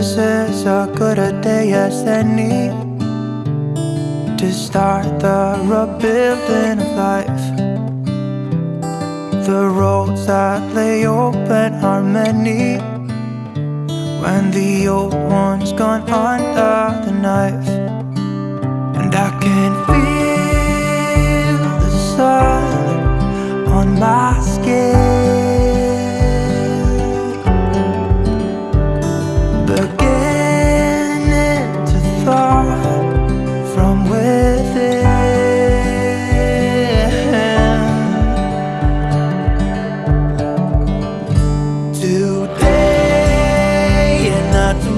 This is a good a day as any. To start the rebuilding of life. The roads that lay open are many. When the old one's gone under the knife. And I can feel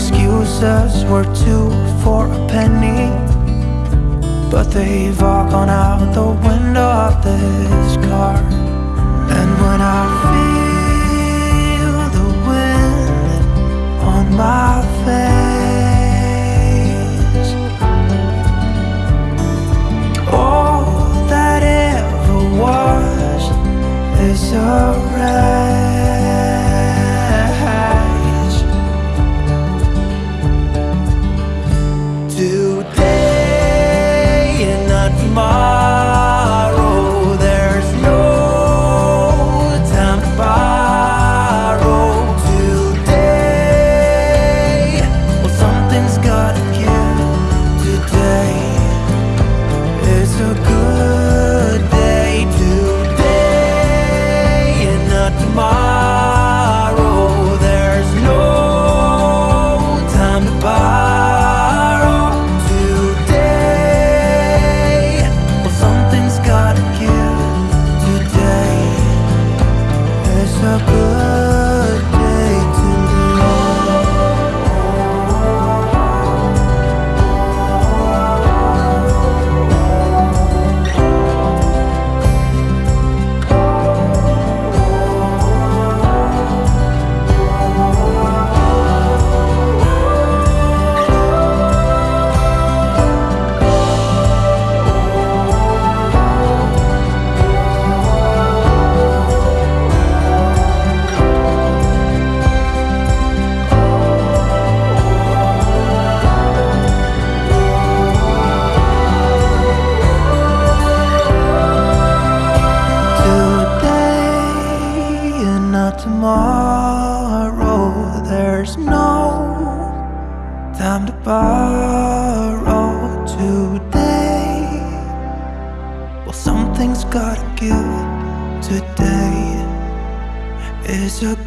Excuses were two for a penny. But they've all gone out the window of this car. And when I feel tomorrow There's no time to borrow today. Well, something's gotta give today. Is a good